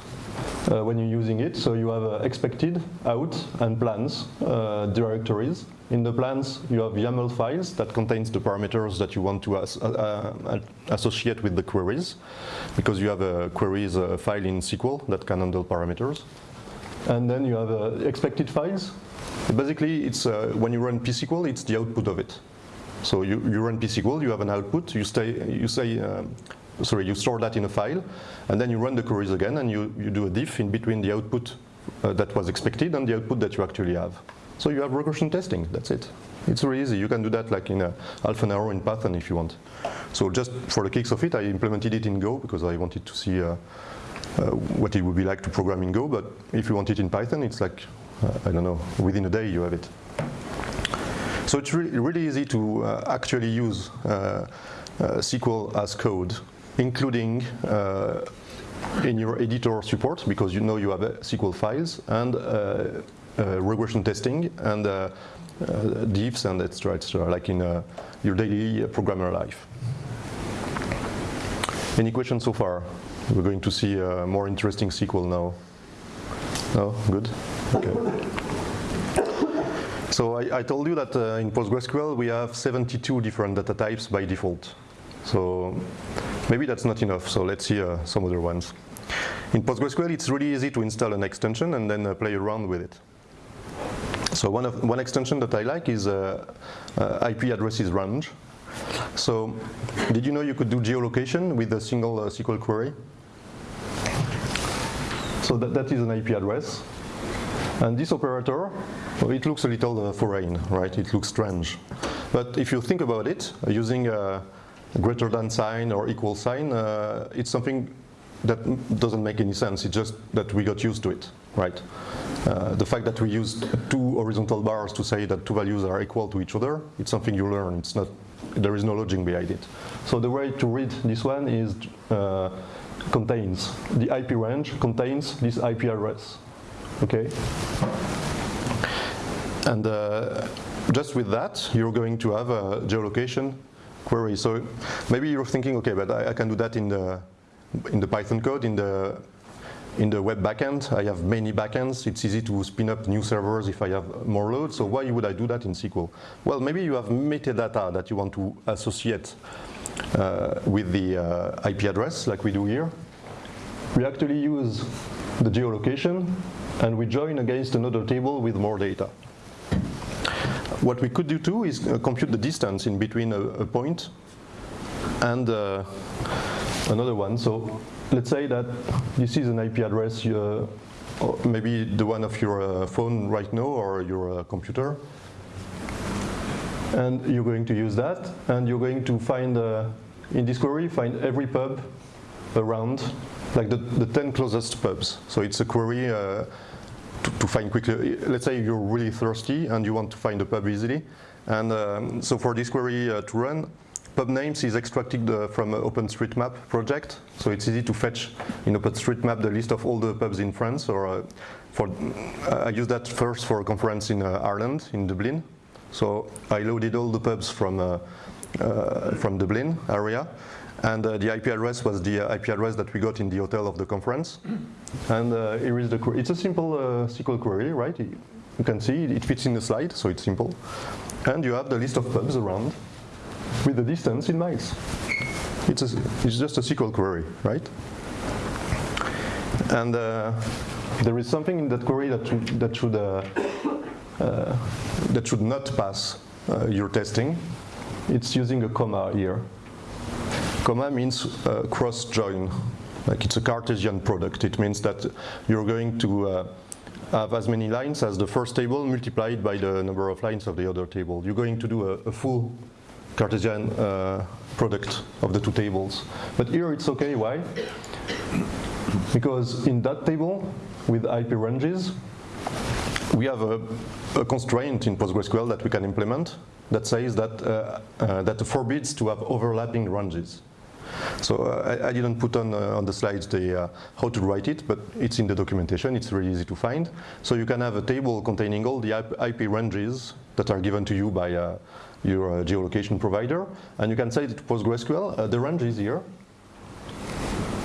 Uh, when you're using it. So you have uh, expected, out, and plans uh, directories. In the plans, you have YAML files that contains the parameters that you want to as, uh, uh, associate with the queries, because you have a queries uh, file in SQL that can handle parameters. And then you have expected files. Basically, it's when you run psql, it's the output of it. So you, you run psql, you have an output, you, stay, you say sorry, you store that in a file, and then you run the queries again, and you, you do a diff in between the output uh, that was expected and the output that you actually have. So you have regression testing, that's it. It's really easy, you can do that like in a half an hour in Python if you want. So just for the kicks of it, I implemented it in Go because I wanted to see uh, uh, what it would be like to program in Go, but if you want it in Python, it's like, uh, I don't know, within a day you have it. So it's really, really easy to uh, actually use uh, SQL as code including uh, in your editor support, because you know you have uh, SQL files, and uh, regression testing, and diffs and etc. etc. like in your daily programmer life. Any questions so far? We're going to see a more interesting SQL now. No? Good? Okay. So I, I told you that uh, in PostgreSQL we have 72 different data types by default. So maybe that's not enough, so let's see uh, some other ones. In PostgreSQL, it's really easy to install an extension and then uh, play around with it. So one, of, one extension that I like is uh, uh IP addresses range. So did you know you could do geolocation with a single uh, SQL query? So that, that is an IP address. And this operator, it looks a little uh, foreign, right? It looks strange. But if you think about it, using greater than sign or equal sign, uh, it's something that doesn't make any sense. It's just that we got used to it, right? Uh, the fact that we use two horizontal bars to say that two values are equal to each other, it's something you learn. It's not, there is no logic behind it. So the way to read this one is uh, contains, the IP range contains this IP address, okay? And uh, just with that, you're going to have a geolocation query. So maybe you're thinking, okay, but I, I, can do that in the in the Python code, in the in the web backend. I have many backends. It's easy to spin up new servers if I have more load. So why would I do that in SQL? Well, maybe you have metadata that you want to associate uh, with the uh, IP address, like we do here. We actually use the geolocation, and we join against another table with more data. What we could do too is uh, compute the distance in between a, a point and uh, another one. So let's say that this is an IP address, uh, maybe the one of your uh, phone right now or your uh, computer. And you're going to use that, and you're going to find, uh, in this query, find every pub around, like the, the 10 closest pubs. So it's a query to, to, find quickly. Let's say you're really thirsty and you want to find a pub easily. And um, so for this query uh, to run, pub names is extracted uh, from OpenStreetMap project. So it's easy to fetch in OpenStreetMap the list of all the pubs in France. Or uh, for uh, I used that first for a conference in uh, Ireland, in Dublin. So I loaded all the pubs from uh, from Dublin area. And uh, the IP address was the uh, IP address that we got in the hotel of the conference. And uh, here is the query. It's a simple SQL query, right? You can see it fits in the slide, so it's simple. And you have the list of pubs around with the distance in miles. It's, a, it's just a SQL query, right? And uh, there is something in that query that should, that should, uh, uh, that should not pass your testing. It's using a comma here. Comma means uh, cross join, like it's a Cartesian product. It means that you're going to uh, have as many lines as the first table multiplied by the number of lines of the other table. You're going to do a, a full Cartesian uh, product of the two tables. But here it's okay, why? Because in that table, with IP ranges, we have a, a, constraint in PostgreSQL that we can implement that says that, uh, uh, that forbids to have overlapping ranges. So uh, I, I, didn't put on, uh, on the slides the, uh, how to write it, but it's in the documentation, it's really easy to find. So you can have a table containing all the IP ranges that are given to you by your geolocation provider, and you can say to PostgreSQL, the range is here,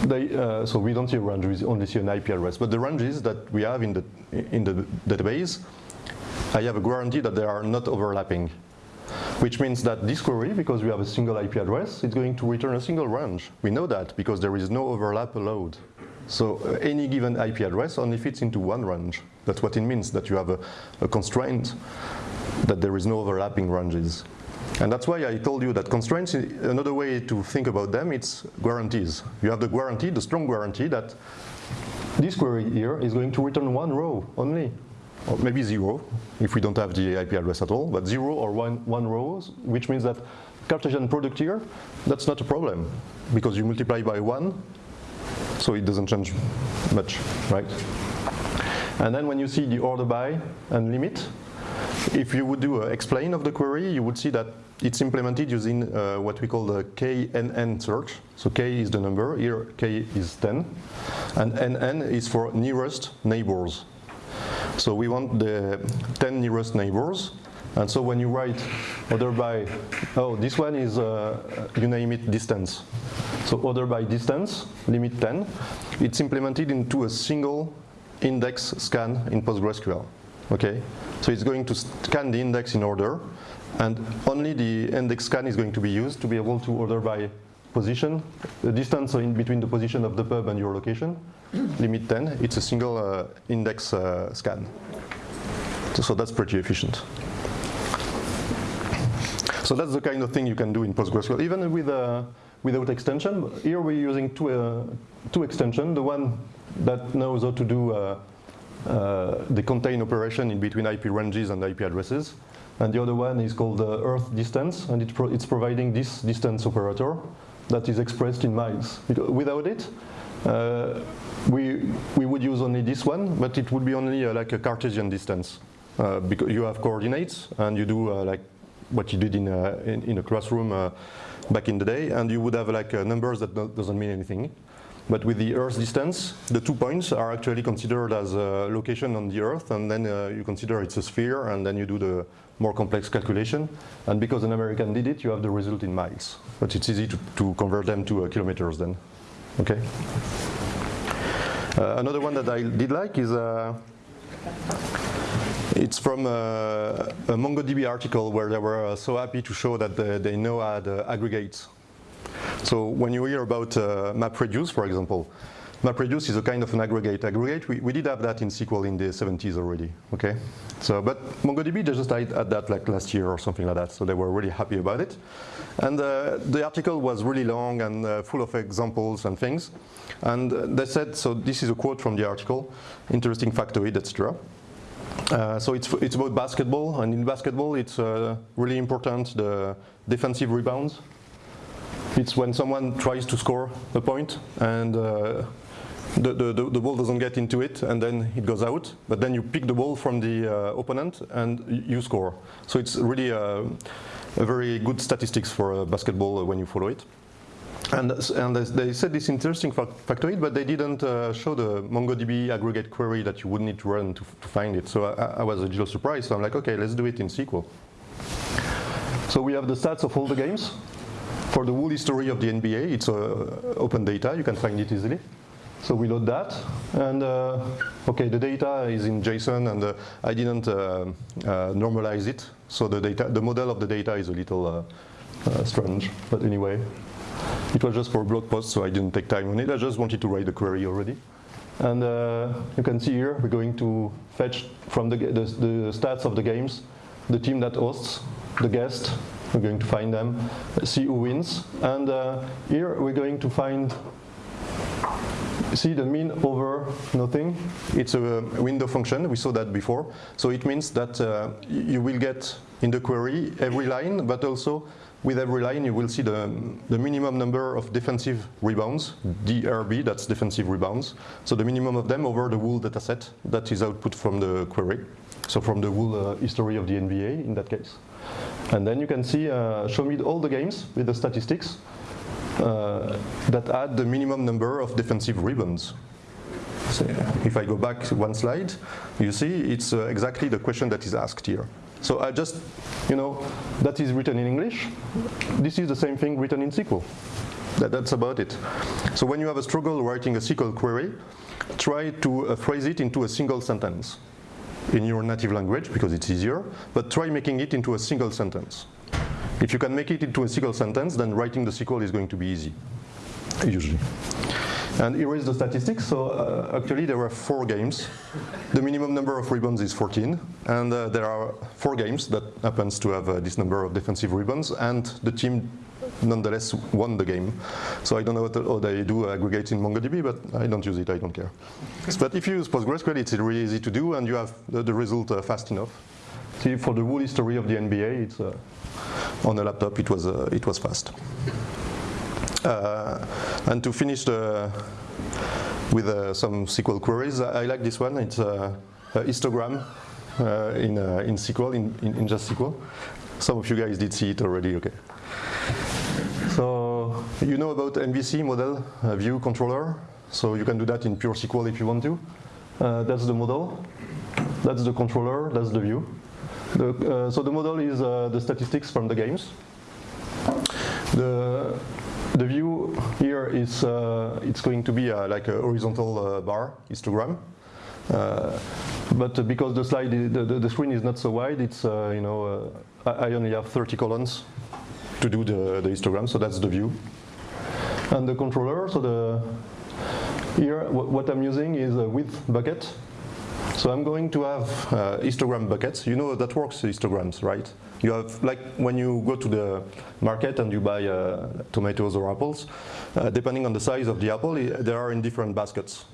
they, uh, so we don't see a range, we only see an IP address. But the ranges that we have in the, in the database, I have a guarantee that they are not overlapping which means that this query, because we have a single IP address, it's going to return a single range. We know that because there is no overlap allowed. So uh, any given IP address only fits into one range. That's what it means, that you have a, a constraint that there is no overlapping ranges. And that's why I told you that constraints, another way to think about them, it's guarantees. You have the guarantee, the strong guarantee that this query here is going to return one row only or maybe zero if we don't have the IP address at all, but zero or one, one rows, which means that Cartesian product here, that's not a problem because you multiply by one, so it doesn't change much, right? And then when you see the order by and limit, if you would do an explain of the query, you would see that it's implemented using uh, what we call the KNN search. So K is the number, here K is 10, and NN is for nearest neighbors. So we want the 10 nearest neighbors. And so when you write order by, oh, this one is, uh, you name it, distance. So order by distance, limit 10, it's implemented into a single index scan in PostgreSQL. Okay, so it's going to scan the index in order, and only the index scan is going to be used to be able to order by position, the distance in between the position of the pub and your location, limit 10, it's a single uh, index uh, scan. So, that's pretty efficient. So that's the kind of thing you can do in PostgreSQL, even with uh, without extension. Here we're using two, uh, two extensions, the one that knows how to do uh, uh, the contain operation in between IP ranges and IP addresses. And the other one is called the earth distance, and it pro it's providing this distance operator that is expressed in miles. Without it, uh, we, we would use only this one, but it would be only uh, like a Cartesian distance. Uh, because you have coordinates and you do uh, like what you did in a, in, in a classroom uh, back in the day, and you would have like uh, numbers that doesn't mean anything. But with the Earth distance, the two points are actually considered as a location on the Earth, and then uh, you consider it's a sphere, and then you do the more complex calculation. And because an American did it, you have the result in miles. But it's easy to, to convert them to uh, kilometers then. Okay. Uh, another one that I did like is uh, it's from a, uh, a, MongoDB article where they were uh, so happy to show that they, they know how to aggregate. So when you hear about uh, MapReduce, for example, MapReduce is a kind of an aggregate. Aggregate, we, we did have that in SQL in the 70s already, okay? So, but MongoDB just had that like last year or something like that, so they were really happy about it. And uh, the article was really long and uh, full of examples and things. And uh, they said, so this is a quote from the article, interesting factoid, etc. Uh, so it's, it's about basketball, and in basketball it's uh, really important, the defensive rebounds. It's when someone tries to score a point and uh, the, the, the, ball doesn't get into it and then it goes out, but then you pick the ball from the uh, opponent and you score. So it's really a, a very good statistics for basketball when you follow it. And, and, they said this interesting factoid, but they didn't uh, show the MongoDB aggregate query that you would need to run to, to find it. So I, I, was a little surprised. So I'm like, okay, let's do it in SQL. So we have the stats of all the games. For the whole history of the NBA, it's uh, open data. You can find it easily. So we load that, and uh, okay, the data is in JSON, and uh, I didn't uh, uh, normalize it. So the data, the model of the data is a little uh, strange, but anyway. It was just for a blog post, so I didn't take time on it. I just wanted to write the query already. And you can see here, we're going to fetch from the, the, the, stats of the games, the team that hosts, the guest, we're going to find them, see who wins. And uh, here we're going to find, see the mean over nothing. It's a window function, we saw that before. So it means that uh, you will get in the query every line, but also with every line, you will see the, the minimum number of defensive rebounds, DRB, that's defensive rebounds. So the minimum of them over the whole dataset that is output from the query. So from the whole uh, history of the NBA in that case. And then you can see, uh, show me all the games with the statistics uh, that add the minimum number of defensive rebounds. So if I go back one slide, you see it's uh, exactly the question that is asked here. So I just, you know, that is written in English. This is the same thing written in SQL. That, that's about it. So when you have a struggle writing a SQL query, try to uh, phrase it into a single sentence in your native language because it's easier, but try making it into a single sentence. If you can make it into a single sentence, then writing the SQL is going to be easy, usually. And here is the statistics. So uh, actually there were four games. The minimum number of rebounds is 14. And uh, there are four games that happens to have uh, this number of defensive rebounds. And the team nonetheless won the game. So I don't know what, they do aggregate in MongoDB, but I don't use it, I don't care. but if you use PostgreSQL, it's really easy to do and you have the, the result uh, fast enough. See, for the whole history of the NBA, it's, uh, on a laptop, it was, uh, it was fast. Uh, and to finish the, with uh, some SQL queries, I like this one. It's a, a histogram uh, in, in SQL, in, in, in just SQL. Some of you guys did see it already, okay. So you know about MVC model uh, view controller. So you can do that in pure SQL if you want to. Uh, that's the model. That's the controller. That's the view. The, uh, so the model is the statistics from the games. The the view here is uh, it's going to be uh, like a horizontal uh, bar histogram. Uh, but because the slide, the, the, screen is not so wide, it's, uh, you know, uh, I only have 30 columns to do the, the histogram, so that's the view. And the controller, so the, here what I'm using is a width bucket. So I'm going to have histogram buckets. You know that works, histograms, right? You have, like when you go to the market and you buy uh, tomatoes or apples, uh, depending on the size of the apple, they are in different baskets,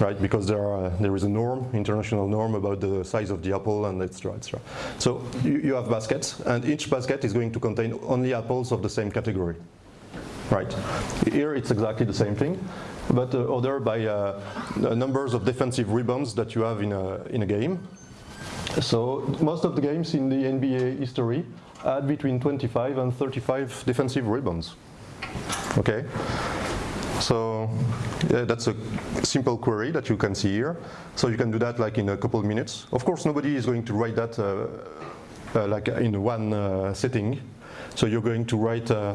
right? Because there, are, there is a norm, international norm about the size of the apple and etc. etc. So you, you have baskets, and each basket is going to contain only apples of the same category, right? Here it's exactly the same thing, but uh, ordered by uh, numbers of defensive rebounds that you have in a, in a game, so most of the games in the NBA history had between 25 and 35 defensive rebounds. Okay, so yeah, that's a simple query that you can see here. So you can do that like in a couple of minutes. Of course, nobody is going to write that uh, uh, like in one uh, setting. So you're going to write uh,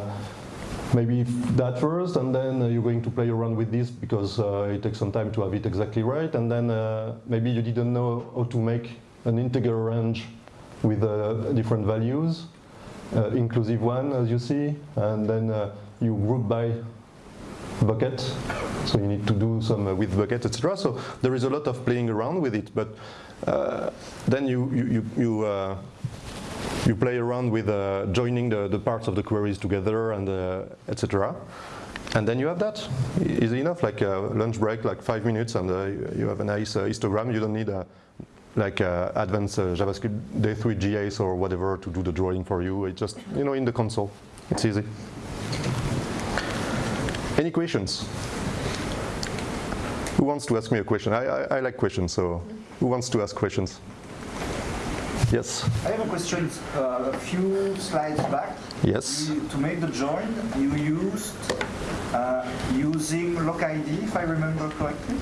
maybe that first, and then uh, you're going to play around with this because uh, it takes some time to have it exactly right, and then maybe you didn't know how to make an integer range with uh, different values, uh, inclusive one as you see, and then uh, you group by bucket. So you need to do some uh, width bucket, etc. So there is a lot of playing around with it, but uh, then you you you you, uh, you, play around with joining the, the parts of the queries together and etc. And then you have that. Easy enough, like a lunch break, like five minutes, and you have a nice histogram. You don't need a like uh, advanced uh, JavaScript D3.js or whatever to do the drawing for you. It's just, you know, in the console. It's easy. Who wants to ask me a question? I, I, I like questions, so who wants to ask questions? Yes. I have a question. Uh, a few slides back, Yes. you, to make the join, you used uh, using LocID, if I remember correctly.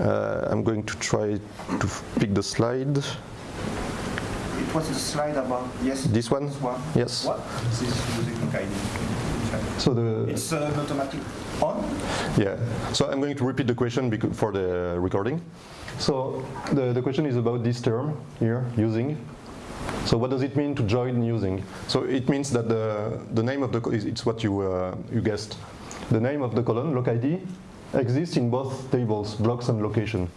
Uh, I'm going to try to pick the slide. It was the slide about yes. This one? This one. Yes. What? This is using LocID. So the It's uh, an automatic on. yeah. So I'm going to repeat the question for the recording. So the, the question is about this term here, using. So what does it mean to join using? So it means that the, the name of the, is- it's what you, uh, you guessed. The name of the column, locid, exists in both tables, blocks and location.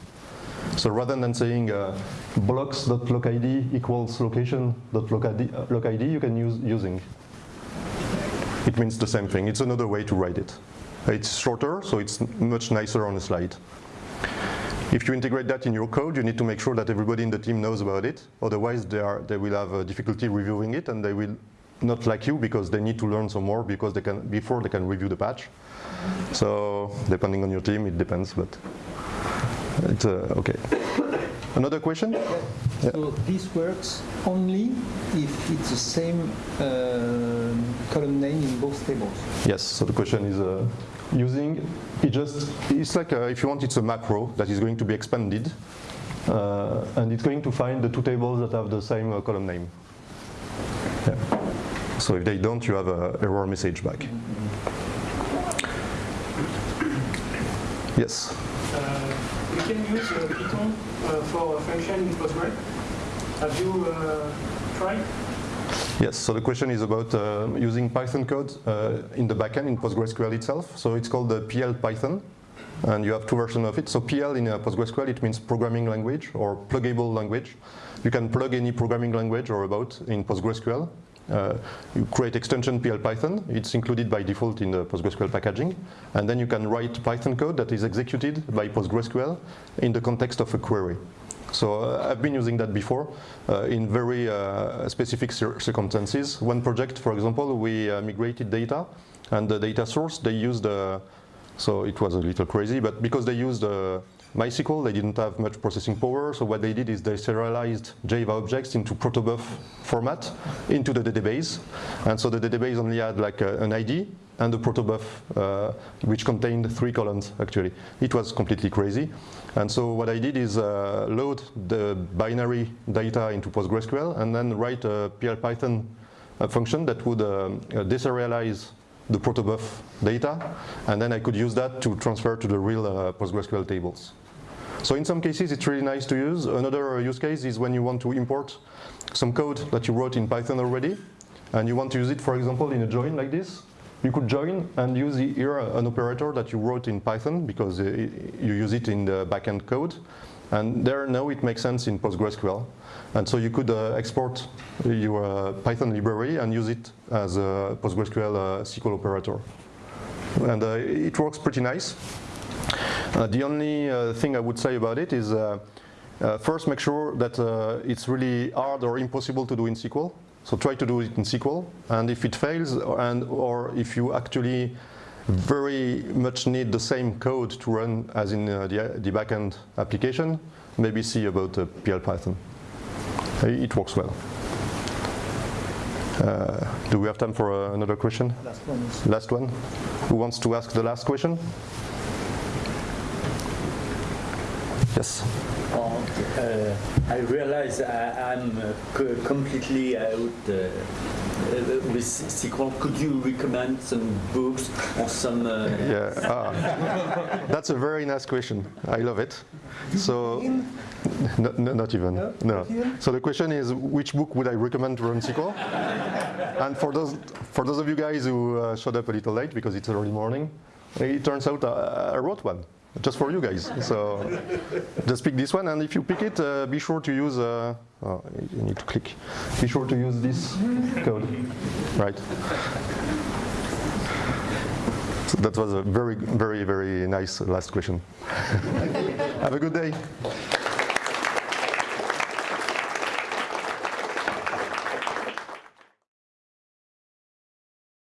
So rather than saying uh, blocks.locid equals location.locid, uh, you can use using. It means the same thing. It's another way to write it. It's shorter, so it's much nicer on the slide. If you integrate that in your code, you need to make sure that everybody in the team knows about it. Otherwise, they, are, they will have uh, difficulty reviewing it, and they will not like you because they need to learn some more because they can before they can review the patch. So depending on your team, it depends, but it's uh, okay. Another question? So this works only if it's the same um column name in both tables. Yes. So the question is uh, using it just it's like uh, if you want it's a macro that is going to be expanded uh, and it's going to find the two tables that have the same uh, column name. Yeah. So if they don't, you have a error message back. Yes. Uh, we can use uh, Python uh, for a function in Postgres. Have you uh, tried? Yes, so the question is about uh, using Python code uh, in the backend in PostgreSQL itself. So it's called the PL Python, and you have two versions of it. So PL in uh, PostgreSQL, it means programming language or pluggable language. You can plug any programming language or about in PostgreSQL. Uh, you create extension PL Python. It's included by default in the PostgreSQL packaging. And then you can write Python code that is executed by PostgreSQL in the context of a query. So uh, I've been using that before uh, in very uh, specific cir circumstances. One project, for example, we uh, migrated data, and the data source they used. Uh, so it was a little crazy, but because they used uh, MySQL, they didn't have much processing power. So what they did is they serialized Java objects into protobuf format into the database, and so the database only had like a, an ID and a protobuf uh, which contained three columns actually. It was completely crazy. And so what I did is uh, load the binary data into PostgreSQL and then write a PL Python uh, function that would um, uh, deserialize the protobuf data and then I could use that to transfer to the real uh, PostgreSQL tables. So in some cases it's really nice to use. Another use case is when you want to import some code that you wrote in Python already and you want to use it for example in a join like this. You could join and use here an operator that you wrote in Python because uh, you use it in the backend code. And there now it makes sense in PostgreSQL. And so you could uh, export your uh, Python library and use it as a PostgreSQL uh, SQL operator. And uh, it works pretty nice. Uh, the only thing I would say about it is first make sure that it's really hard or impossible to do in SQL. So try to do it in SQL, and if it fails, and or if you actually very much need the same code to run as in uh, the, the backend application, maybe see about uh, PL Python. It works well. Uh, do we have time for uh, another question? Last one Last one. Who wants to ask the last question? Yes. Oh, uh, I realize I, I'm uh, completely out uh, uh, with SQL. Could you recommend some books or some? Uh, Yeah. Ah. That's a very nice question. I love it. So, no, no, not even. No? No. Not even? So the question is, which book would I recommend to run SQL? and for those for those of you guys who uh, showed up a little late because it's early morning, it turns out uh, I wrote one just for you guys. So just pick this one, and if you pick it, uh, be sure to use. Uh, oh, you need to click. Be sure to use this code, right? So that was a very, very, very nice last question. Have a good day.